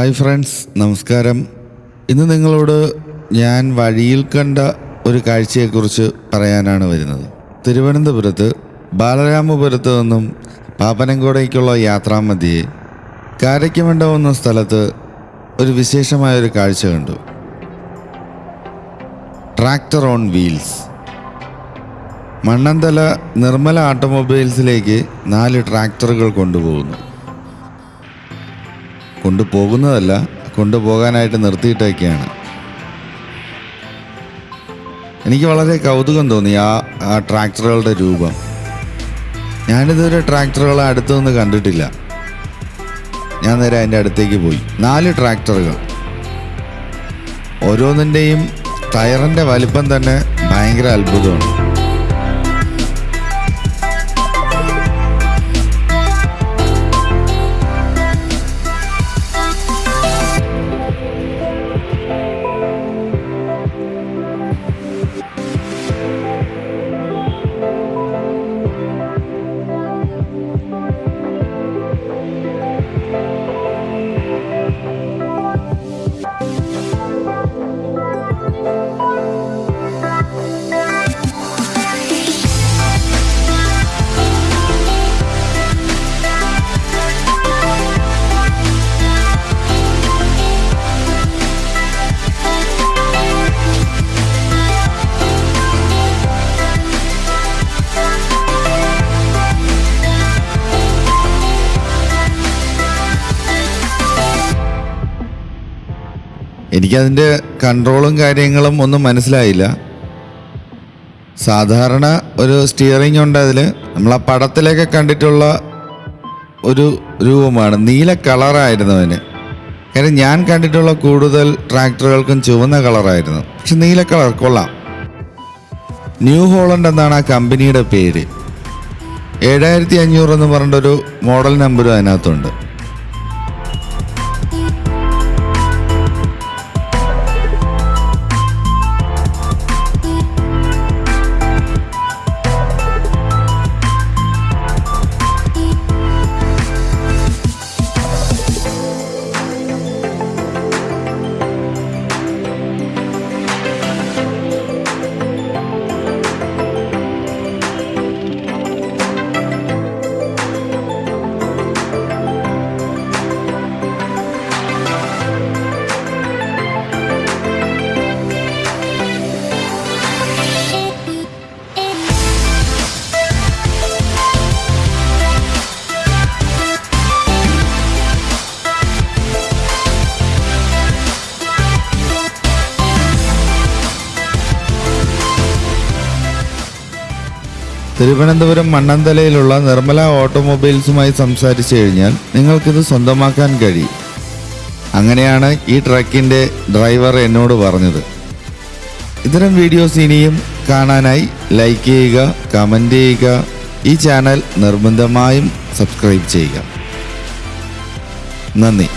Hi friends നമസ്കാരം. ഇന്ന് നിങ്ങളോട് ഞാൻ വഴിയിൽ കണ്ട ഒരു കാഴ്ചയെക്കുറിച്ച് പറയാനാണ് വരുന്നത്. തിരുവനന്തപുരത്ത് ബാലരാമപുരത്ത് നിന്നും പാപ്പനംകോടയ്ക്കുള്ള യാത്രാമധ്യേ കാരയ്ക്കമണ്ഡപം എന്ന സ്ഥലത്ത് ഒരു വിശേഷമായ ഒരു കാഴ്ച കണ്ടു. Tractor on wheels. Mannanthala Nirmala ഓട്ടോമൊബൈൽസിലേക്ക് നാല് ട്രാക്ടറുകൾ കൊണ്ടുപോകുന്നു. കൊണ്ടുപോകുന്നതല്ല കൊണ്ടുപോകാനായിട്ട് നിർത്തിയിട്ടൊക്കെയാണ്. എനിക്ക് വളരെ കൗതുകം തോന്നി ആ ആ ട്രാക്ടറുകളുടെ രൂപം. ഞാനിതുവരെ ട്രാക്ടറുകളെ അടുത്തു നിന്ന് കണ്ടിട്ടില്ല. ഞാൻ നേരെ അതിന്റെ അടുത്തേക്ക് പോയി. നാല് ട്രാക്ടറുകൾ. ഓരോന്നിന്റെയും ടയറിന്റെ വലിപ്പം തന്നെ ഭയങ്കര അത്ഭുതമാണ്. എനിക്കതിന്റെ കൺട്രോളും കാര്യങ്ങളും ഒന്നും മനസ്സിലായില്ല. സാധാരണ ഒരു സ്റ്റിയറിംഗ് ഉണ്ട് അതിൽ നമ്മൾ ആ പടത്തിലൊക്കെ കണ്ടിട്ടുള്ള ഒരു രൂപമാണ്. നീല കളറായിരുന്നു അതിന്. കാര്യം ഞാൻ കണ്ടിട്ടുള്ള കൂടുതൽ ട്രാക്ടറുകൾക്കും ചുവന്ന കളറായിരുന്നു പക്ഷെ നീല കളർ കൊള്ളാം. ന്യൂ ഹോളണ്ട് എന്നാണ് ആ കമ്പനിയുടെ പേര്. ഏഴായിരത്തി അഞ്ഞൂറ് എന്ന് പറഞ്ഞിട്ടൊരു മോഡൽ നമ്പറും അതിനകത്തുണ്ട്. തിരുവനന്തപുരം മണ്ണന്തലയിലുള്ള നിർമ്മല ഓട്ടോമൊബൈൽസുമായി സംസാരിച്ചു കഴിഞ്ഞാൽ നിങ്ങൾക്കിത് സ്വന്തമാക്കാൻ കഴിയും. അങ്ങനെയാണ് ഈ ട്രക്കിന്റെ ഡ്രൈവർ എന്നോട് പറഞ്ഞത്. ഇത്തരം വീഡിയോസ് ഇനിയും കാണാനായി ലൈക്ക് ചെയ്യുക കമന്റ് ചെയ്യുക ഈ ചാനൽ നിർബന്ധമായും സബ്സ്ക്രൈബ് ചെയ്യുക. നന്ദി.